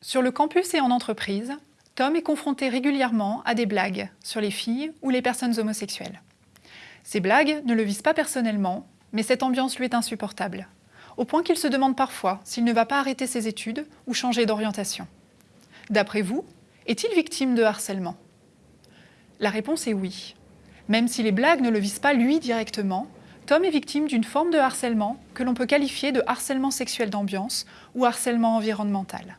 Sur le campus et en entreprise, Tom est confronté régulièrement à des blagues sur les filles ou les personnes homosexuelles. Ces blagues ne le visent pas personnellement, mais cette ambiance lui est insupportable, au point qu'il se demande parfois s'il ne va pas arrêter ses études ou changer d'orientation. D'après vous, est-il victime de harcèlement? La réponse est oui. Même si les blagues ne le visent pas lui directement, Tom est victime d'une forme de harcèlement que l'on peut qualifier de harcèlement sexuel d'ambiance ou harcèlement environnemental.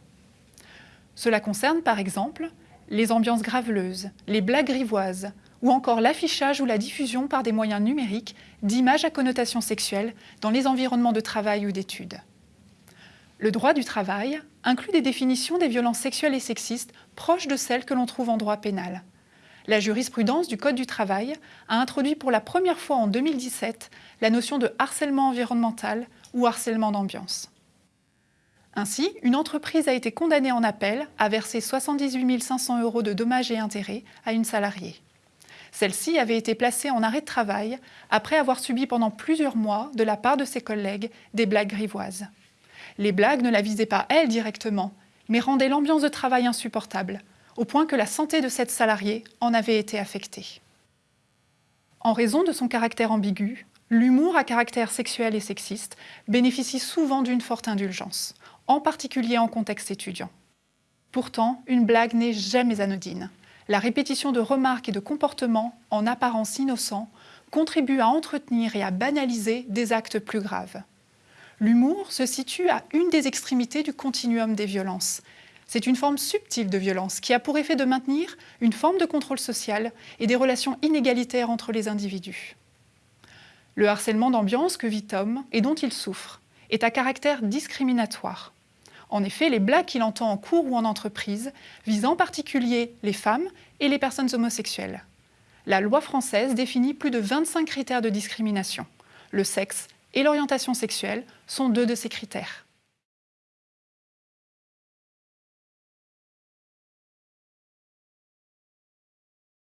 Cela concerne par exemple les ambiances graveleuses, les blagues grivoises, ou encore l'affichage ou la diffusion par des moyens numériques d'images à connotation sexuelle dans les environnements de travail ou d'études. Le droit du travail inclut des définitions des violences sexuelles et sexistes proches de celles que l'on trouve en droit pénal. La jurisprudence du Code du travail a introduit pour la première fois en 2017 la notion de harcèlement environnemental ou harcèlement d'ambiance. Ainsi, une entreprise a été condamnée en appel à verser 78 500 euros de dommages et intérêts à une salariée. Celle-ci avait été placée en arrêt de travail après avoir subi pendant plusieurs mois, de la part de ses collègues, des blagues grivoises. Les blagues ne la visaient pas elle directement, mais rendaient l'ambiance de travail insupportable, au point que la santé de cette salariée en avait été affectée. En raison de son caractère ambigu, l'humour à caractère sexuel et sexiste bénéficie souvent d'une forte indulgence, en particulier en contexte étudiant. Pourtant, une blague n'est jamais anodine la répétition de remarques et de comportements en apparence innocents contribue à entretenir et à banaliser des actes plus graves. L'humour se situe à une des extrémités du continuum des violences. C'est une forme subtile de violence qui a pour effet de maintenir une forme de contrôle social et des relations inégalitaires entre les individus. Le harcèlement d'ambiance que vit Tom et dont il souffre est à caractère discriminatoire. En effet, les blagues qu'il entend en cours ou en entreprise visent en particulier les femmes et les personnes homosexuelles. La loi française définit plus de 25 critères de discrimination. Le sexe et l'orientation sexuelle sont deux de ces critères.